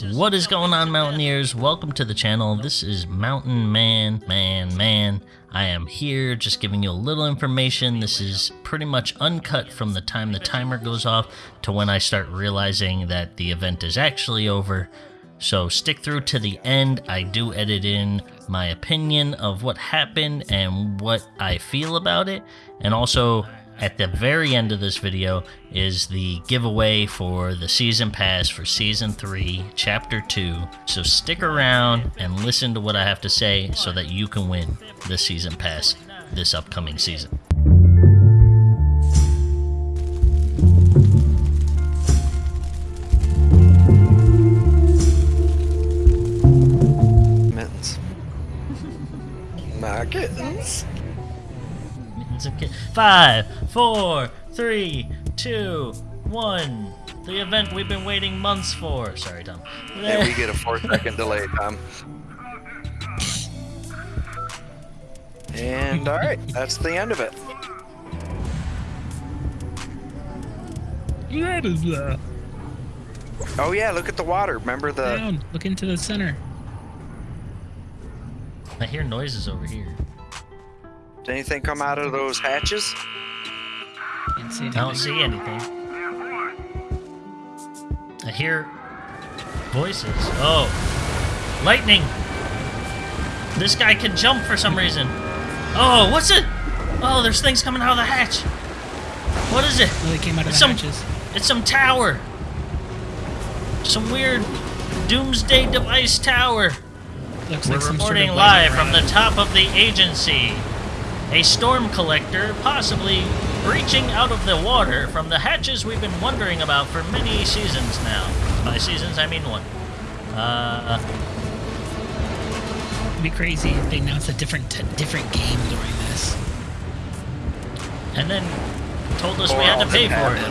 What is going on, Mountaineers? Welcome to the channel. This is Mountain Man, Man, Man. I am here just giving you a little information. This is pretty much uncut from the time the timer goes off to when I start realizing that the event is actually over. So stick through to the end. I do edit in my opinion of what happened and what I feel about it. And also, at the very end of this video is the giveaway for the season pass for season 3 chapter 2 so stick around and listen to what i have to say so that you can win the season pass this upcoming season Mittens. My kittens. Mittens of Ki- Five, four, three, two, one. The event we've been waiting months for. Sorry, Tom. And we get a four second delay Tom. And alright, that's the end of it. What is that? Uh, oh yeah, look at the water. Remember the Down. Look into the center. I hear noises over here. Did anything come out of those hatches? Can't see I don't see anything. I hear voices. Oh, lightning! This guy can jump for some reason. Oh, what's it? Oh, there's things coming out of the hatch. What is it? Oh, they came out of It's the some- hatches. It's some tower. Some weird doomsday device tower. Looks We're like some reporting sort of live from the top of the agency. A storm collector possibly breaching out of the water from the hatches we've been wondering about for many seasons now. By seasons, I mean one. Uh, It'd be crazy if they announced a different different game during this. and then told us Or we had to pay for it.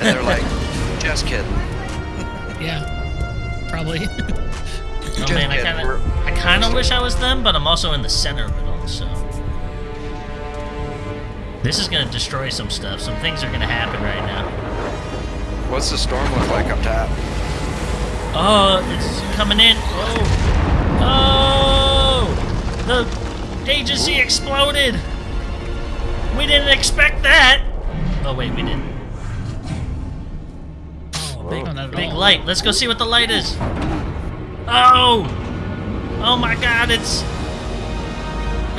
And they're like, just kidding. Yeah, probably. Oh Just man, I kidding. kind of, I kind of wish I was them, but I'm also in the center of it all. So this is gonna destroy some stuff. Some things are gonna happen right now. What's the storm look like up top? Oh, it's coming in. Oh, oh! The agency exploded. We didn't expect that. Oh wait, we didn't. Oh, big, No, not at big light. Let's go see what the light is. Oh! Oh my God! It's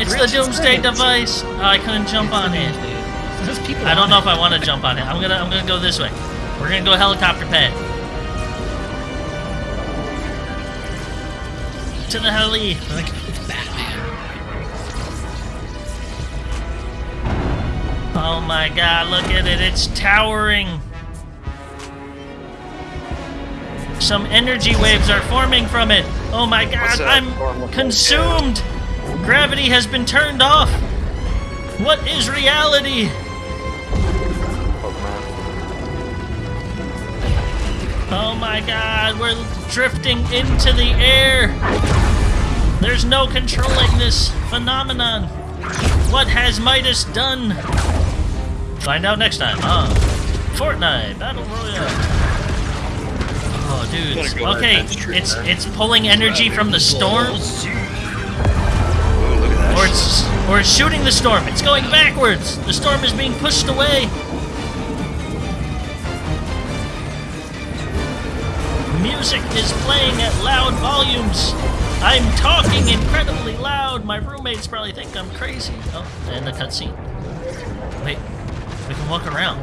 it's the Grinch doomsday Grinch. device. Oh, I couldn't jump on it. I don't know if I want to jump on it. I'm gonna I'm gonna go this way. We're gonna go helicopter pad. To the heli. Like it's Batman. Oh my god, look at it. It's towering. Some energy waves are forming from it. Oh my god, I'm look like? consumed. Gravity has been turned off. What is reality? Oh my god, we're drifting into the air. There's no controlling this phenomenon. What has Midas done? Find out next time on Fortnite Battle Royale. Oh, dude. Okay, to that street, it's it's pulling energy from the storm, or it's or it's shooting the storm. It's going backwards. The storm is being pushed away. Music is playing at loud volumes. I'm talking incredibly loud. My roommates probably think I'm crazy. Oh, and the cutscene. Wait, we can walk around.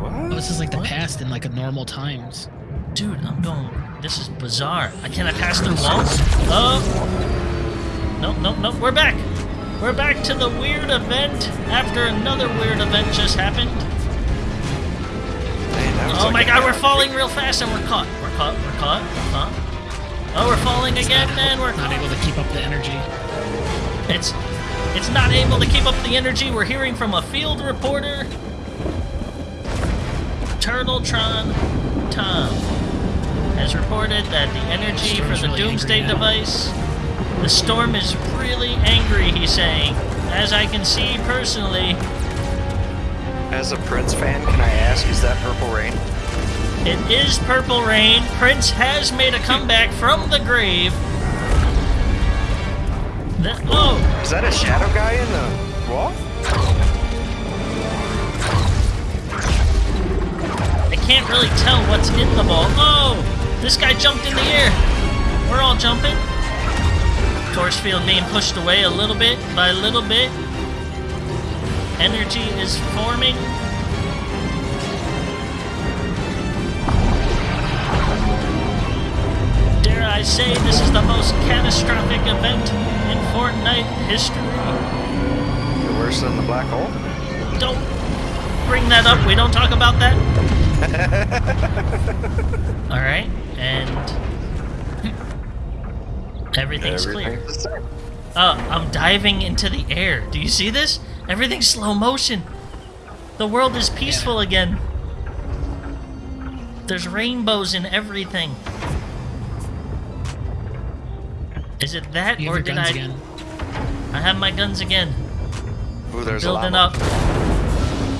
Oh, What? this is like the What? past in like a normal times. Dude, I'm going. This is bizarre. I cannot pass through walls? Oh. Nope, nope, nope. We're back. We're back to the weird event after another weird event just happened. Man, Oh like my god, we're falling real fast and we're caught. We're caught. We're caught. We're caught. Oh, we're falling again, man. We're Not caught. able to keep up the energy. It's it's not able to keep up the energy. We're hearing from a field reporter. Turtletron Tom has reported that the energy for the really Doomsday device now. The storm is really angry, he's saying. As I can see personally, As a Prince fan, can I ask, is that Purple Rain? It is Purple Rain. Prince has made a comeback from the grave. The, oh, Is that a shadow guy in the wall? I can't really tell what's in the ball. Oh, this guy jumped in the air. We're all jumping. Force field being pushed away a little bit by a little bit. Energy is forming. Dare I say this is the most catastrophic event in Fortnite history. You're worse than the black hole? Don't bring that up. We don't talk about that. All right, and everything's clear. Everything's the same. Uh, I'm diving into the air. Do you see this? Everything's slow motion. The world is peaceful again. There's rainbows in everything. Is it that, You or did I? again. I have my guns again. Ooh, there's building llama. up.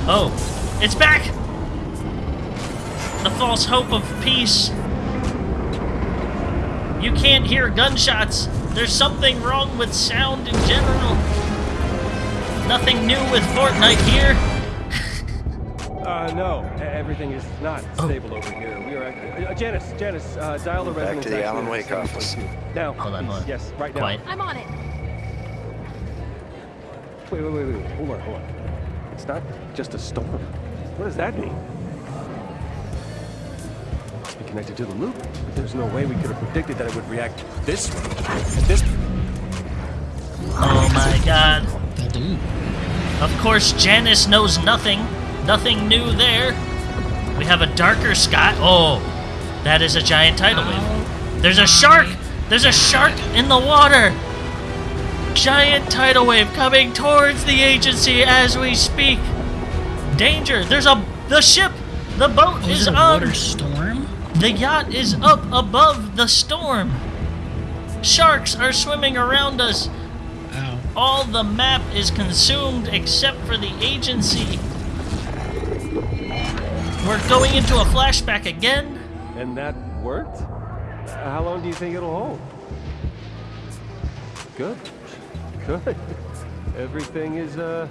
Oh, it's back! The false hope of peace. You can't hear gunshots. There's something wrong with sound in general. Nothing new with Fortnite here. Uh, no, everything is not Oh. stable over here. We are, uh, uh, Janice, Janice, uh, dial the Back to the Alan Wake office. Now, Hold on, hold on. yes, right now. Quiet. I'm on it. Wait, wait, wait, wait, hold on, hold on. It's not just a storm. What does that mean? Must be connected to the loop. But there's no way we could have predicted that it would react this way. At this. Oh my god. Of course, Janice knows nothing. Nothing new there. We have a darker sky. Oh, that is a giant tidal wave. There's a shark! There's a shark in the water! Giant tidal wave coming towards the agency as we speak. Danger! There's a the ship. The boat Oh, is is it a on. Water storm? The yacht is up above the storm. Sharks are swimming around us. Wow. All the map is consumed except for the agency. We're going into a flashback again. And that worked? Uh, How long do you think it'll hold? Good. Good. Everything is, uh,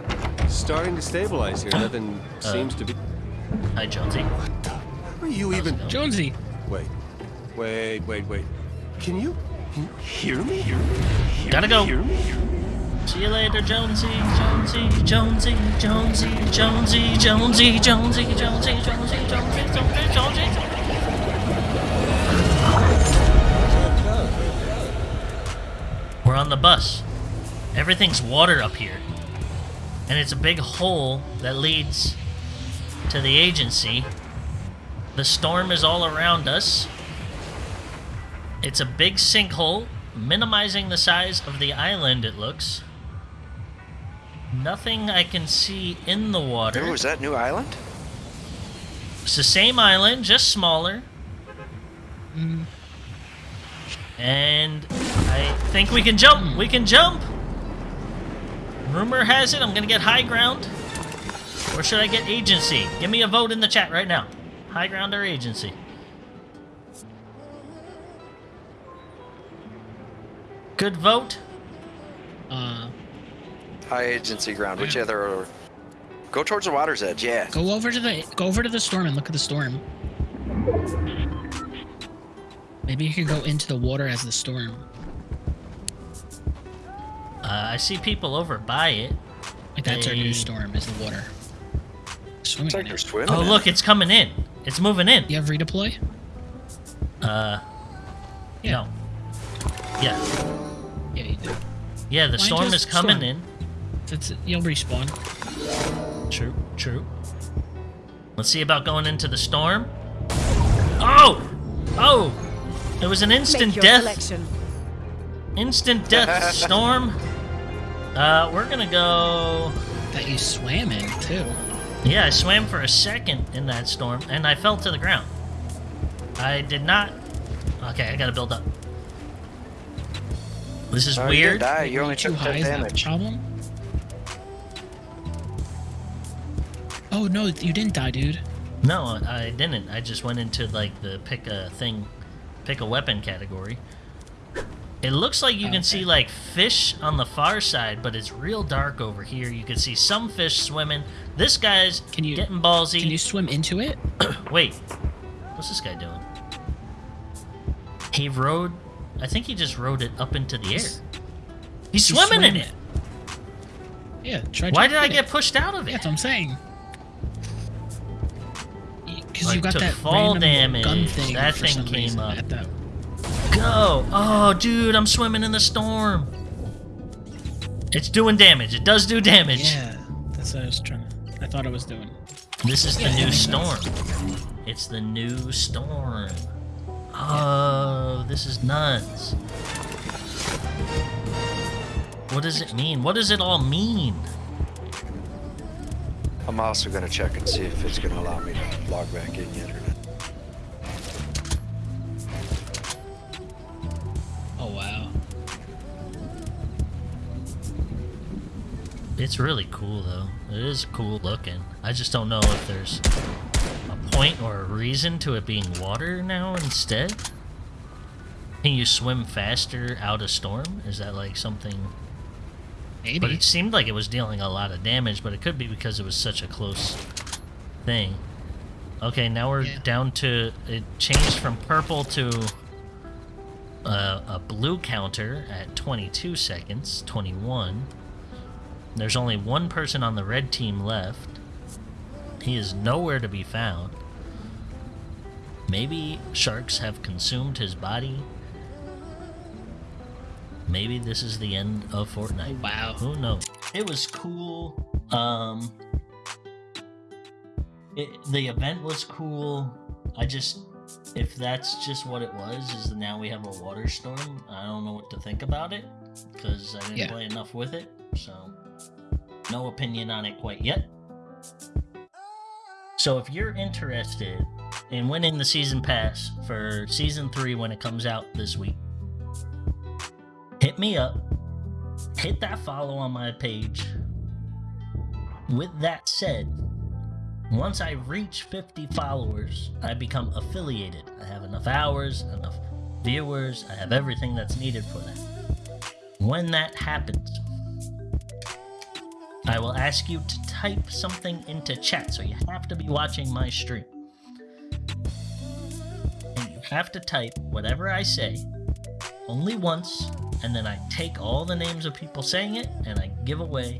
starting to stabilize here. Nothing seems to be. Hi, Jonesy. Are you even. Jonesy. Wait. Wait, wait, wait. Can you. Can you hear me? Hear me? Hear Gotta go. Hear me? See you later, Jonesy, Jonesy, Jonesy, Jonesy, Jonesy, Jonesy, Jonesy, Jonesy, Jonesy, Jonesy, Jonesy, Jonesy. We're on the bus. Everything's water up here. And it's a big hole that leads to the agency. The storm is all around us. It's a big sinkhole, minimizing the size of the island, it looks. Nothing I can see in the water. Ooh, is that New Island? It's the same island, just smaller. And I think we can jump. We can jump. Rumor has it I'm gonna get high ground. Or should I get agency? Give me a vote in the chat right now. High ground or agency? Good vote. Uh, High agency ground. Which other? Go towards the water's edge. Yeah. go over to the go over to the storm and look at the storm. Maybe you could go into the water as the storm. Uh, I see people over by it. Like that's our new storm is the water. Swimming Looks like in it. swimming. Oh in look, it's coming in. It's moving in. You have redeploy? Uh, Yeah. no. Yeah. Yeah, you do. Yeah, the Why storm is coming storm? in. That's you'll respawn. True, true. Let's see about going into the storm. Oh! Oh! It was an instant death. selection. Instant death storm. Uh, we're gonna go. That you swam in too. Yeah, I swam for a second in that storm and I fell to the ground. I did not. Okay, I gotta build up. This is Oh, you weird. die. You Were only too took high 10 is that problem? Oh no, you didn't die, dude. No, I didn't. I just went into like the pick a thing, pick a weapon category. It looks like you can Okay. see like fish on the far side, but it's real dark over here. You can see some fish swimming. This guy's Can you- getting ballsy. Can you swim into it? Wait, what's this guy doing? He rode. I think he just rode it up into the air. He's- He's He swimming in it. Yeah. Try. Why did I get it. pushed out of it? that's what I'm saying. Because Like, you got that fall random gun damage. thing. That thing came up. At that. Go! Oh, dude, I'm swimming in the storm. It's doing damage. It does do damage. Yeah, that's what I was trying to. I thought I was doing. This is the Yeah, that new storm. sense. It's the new storm. Oh, this is nuts. What does it mean? What does it all mean? I'm also gonna check and see if it's gonna allow me to log back in yet It's really cool though. It is cool looking. I just don't know if there's a point or a reason to it being water now instead. Can you swim faster out of storm? Is that like something? Maybe. But it seemed like it was dealing a lot of damage, but it could be because it was such a close thing. Okay, now we're Yeah. down to it changed from purple to uh, a blue counter at 22 seconds, 21. There's only one person on the red team left. He is nowhere to be found. Maybe sharks have consumed his body. Maybe this is the end of Fortnite. Wow. Who knows? It was cool. Um, it, the event was cool. I just, if that's just what it was, is now we have a water storm. I don't know what to think about it because I didn't Yeah. play enough with it. So, no opinion on it quite yet. So, if you're interested in winning the season pass for season three when it comes out this week, hit me up hit that follow on my page. With that said, once I reach 50 followers, I become affiliated. I have enough hours, enough viewers, I have everything that's needed for that. When that happens, I will ask you to type something into chat, so you have to be watching my stream. And you have to type whatever I say only once, and then I take all the names of people saying it and I give away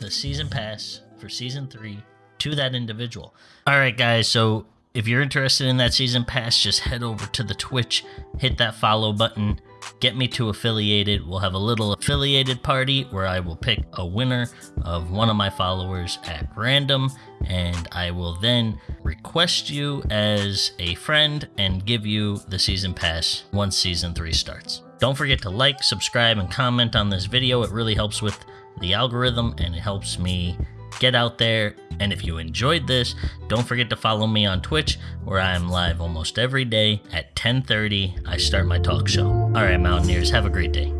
the season pass for season three to that individual. All right, guys. So if you're interested in that season pass, just head over to the Twitch, hit that follow button, get me to affiliated. We'll have a little affiliated party where I will pick a winner of one of my followers at random, and I will then request you as a friend and give you the season pass once season three starts. Don't forget to like, subscribe, and comment on this video. It really helps with the algorithm and it helps me get out there. And if you enjoyed this, don't forget to follow me on Twitch, where I am live almost every day at 10:30. I start my talk show. All right, Mountaineers, have a great day.